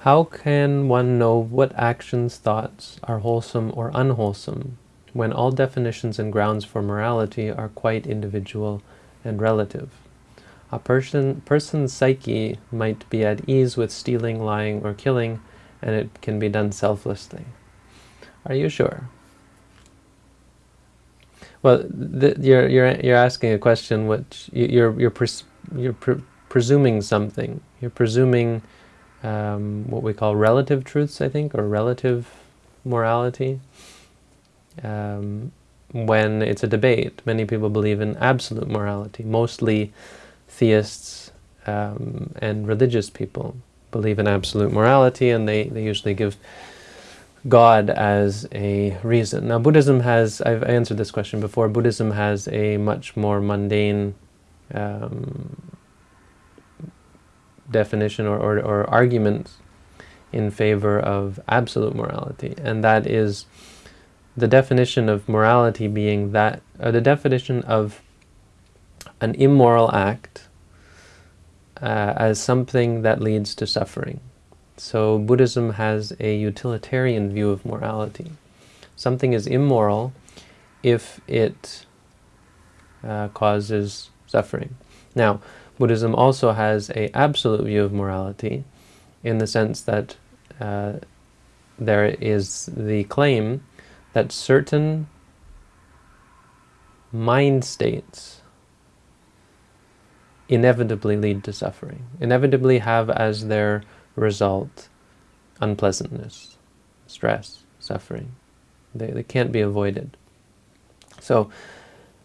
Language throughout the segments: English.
How can one know what actions, thoughts are wholesome or unwholesome when all definitions and grounds for morality are quite individual and relative? A person, person's psyche might be at ease with stealing, lying, or killing, and it can be done selflessly. Are you sure? Well, you're you're you're asking a question which you're you're pres you're pre presuming something. You're presuming um, what we call relative truths, I think, or relative morality. Um, when it's a debate, many people believe in absolute morality. Mostly theists um, and religious people believe in absolute morality, and they, they usually give God as a reason. Now Buddhism has, I've answered this question before, Buddhism has a much more mundane um, definition or, or, or argument in favor of absolute morality, and that is the definition of morality being that, or the definition of an immoral act uh, as something that leads to suffering. So Buddhism has a utilitarian view of morality. Something is immoral if it uh, causes suffering. Now, Buddhism also has a absolute view of morality in the sense that uh, there is the claim that certain mind states inevitably lead to suffering, inevitably have as their result unpleasantness, stress, suffering. They, they can't be avoided. So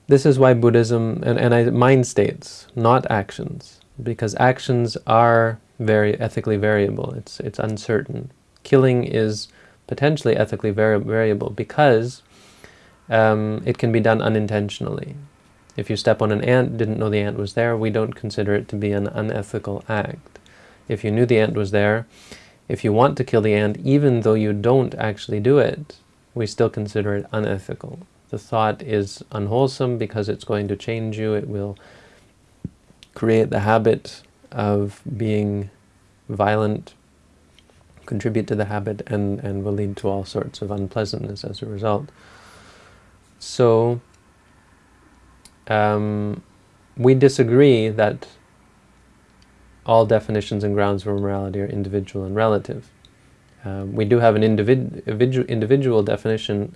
this is why Buddhism, and, and I, mind states, not actions, because actions are very ethically variable. It's, it's uncertain. Killing is potentially ethically vari variable because um, it can be done unintentionally. If you step on an ant, didn't know the ant was there, we don't consider it to be an unethical act. If you knew the ant was there, if you want to kill the ant, even though you don't actually do it, we still consider it unethical the thought is unwholesome because it's going to change you. It will create the habit of being violent, contribute to the habit, and, and will lead to all sorts of unpleasantness as a result. So, um, we disagree that all definitions and grounds for morality are individual and relative. Um, we do have an individ individual definition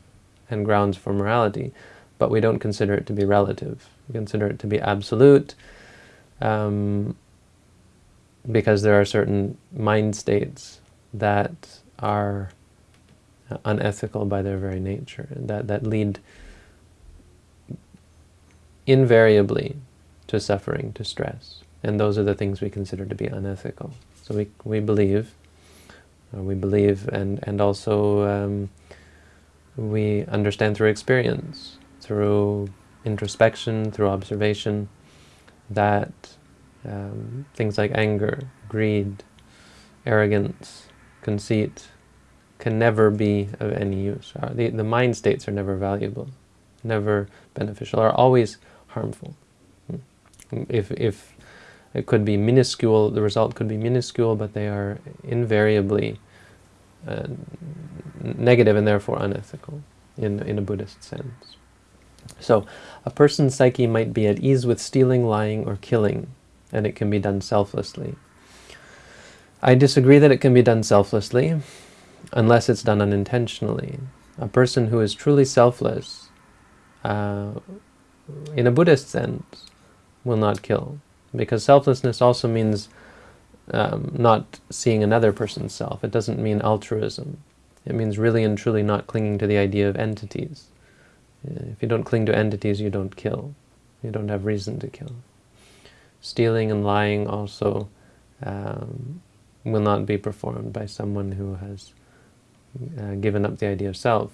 and grounds for morality, but we don't consider it to be relative. We consider it to be absolute um, because there are certain mind states that are unethical by their very nature, that, that lead invariably to suffering, to stress. And those are the things we consider to be unethical. So we, we believe, we believe and, and also um, we understand through experience, through introspection, through observation, that um, things like anger, greed, arrogance, conceit can never be of any use. The, the mind states are never valuable, never beneficial, are always harmful. Hmm. If, if it could be minuscule, the result could be minuscule, but they are invariably uh, negative and therefore unethical in, in a Buddhist sense. So a person's psyche might be at ease with stealing, lying, or killing, and it can be done selflessly. I disagree that it can be done selflessly, unless it's done unintentionally. A person who is truly selfless, uh, in a Buddhist sense, will not kill. Because selflessness also means um, not seeing another person's self. It doesn't mean altruism. It means really and truly not clinging to the idea of entities. If you don't cling to entities, you don't kill. You don't have reason to kill. Stealing and lying also um, will not be performed by someone who has uh, given up the idea of self.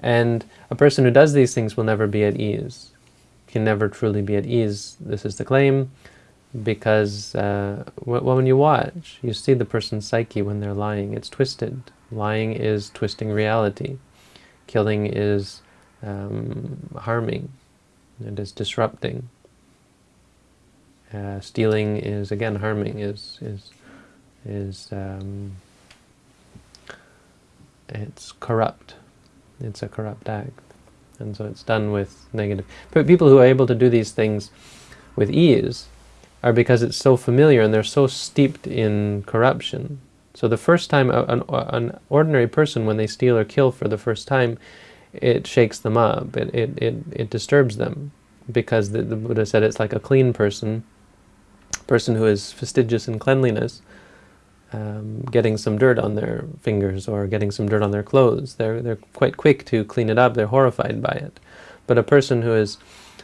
And a person who does these things will never be at ease, can never truly be at ease. This is the claim because uh, when you watch, you see the person's psyche when they're lying. It's twisted. Lying is twisting reality. Killing is um, harming. It is disrupting. Uh, stealing is again harming. Is is is um, it's corrupt. It's a corrupt act. And so it's done with negative. But people who are able to do these things with ease are because it's so familiar and they're so steeped in corruption. So the first time an, an ordinary person, when they steal or kill for the first time, it shakes them up, it, it, it, it disturbs them. Because the, the Buddha said it's like a clean person, person who is fastidious in cleanliness, um, getting some dirt on their fingers or getting some dirt on their clothes. They're, they're quite quick to clean it up, they're horrified by it. But a person who is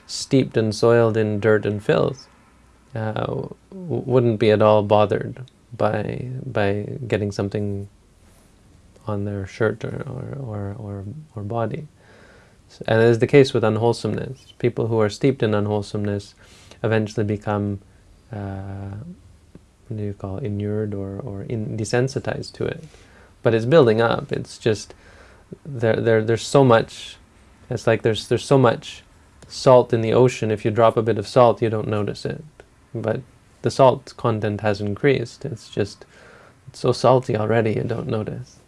steeped and soiled in dirt and filth uh, wouldn't be at all bothered by by getting something on their shirt or, or, or, or, or body. And it is the case with unwholesomeness. People who are steeped in unwholesomeness eventually become uh, what do you call it, inured or, or in, desensitized to it. But it's building up. It's just there, there there's so much it's like there's there's so much salt in the ocean if you drop a bit of salt you don't notice it. But the salt content has increased. It's just it's so salty already you don't notice.